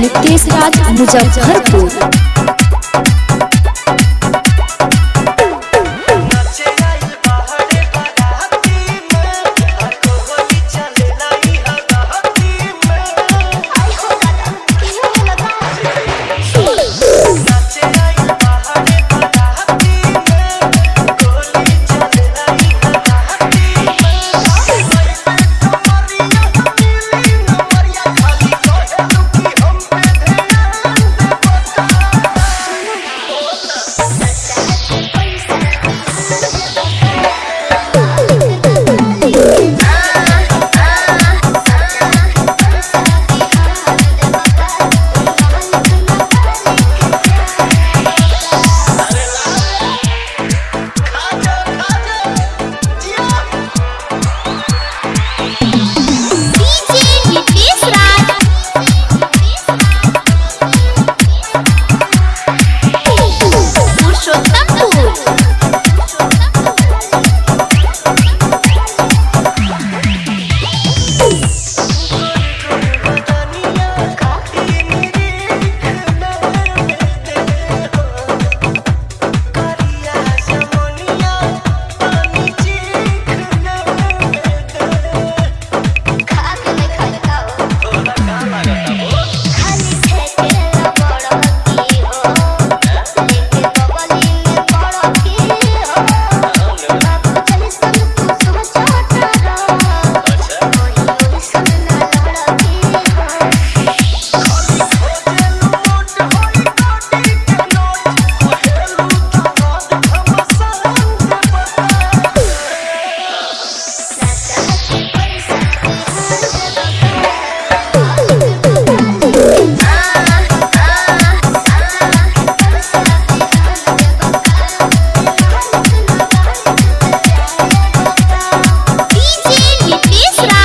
Nitesh Raj Muzaffarpur. 请你比起来。